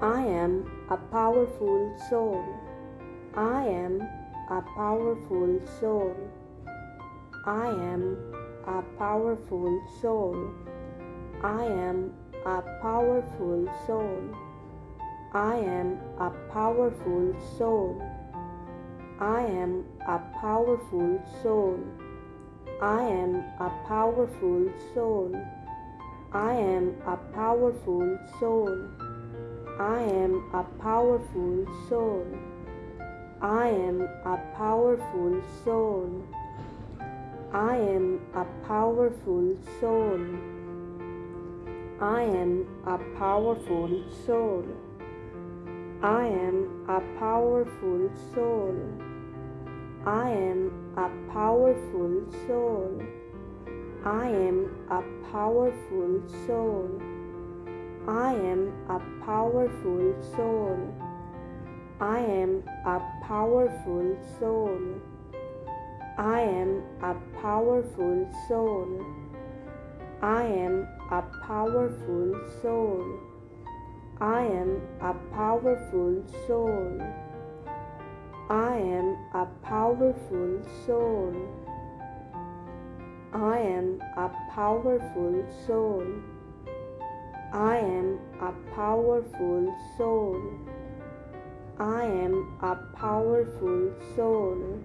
I am a powerful soul. I am a powerful soul. I am a powerful soul. I am a powerful soul. I am a powerful soul. I am a powerful soul. I am a powerful soul. I am a powerful soul. I am a powerful soul. I am a powerful soul. I am a powerful soul. I am a powerful soul. I am a powerful soul. I am a powerful soul. I am a powerful soul. I am a powerful soul. I am a powerful soul. I am a powerful soul. I am a powerful soul. I am a powerful soul. I am a powerful soul. I am a powerful soul. I am a powerful soul. I am a powerful soul.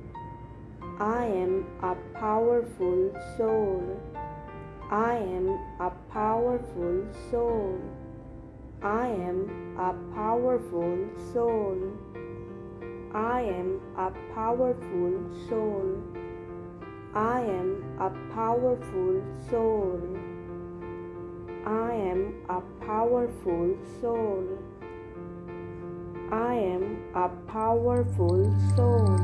I am a powerful soul. I am a powerful soul. I am a powerful soul. I am a powerful soul. I am a powerful soul. I am a powerful soul. I am a powerful soul.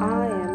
I am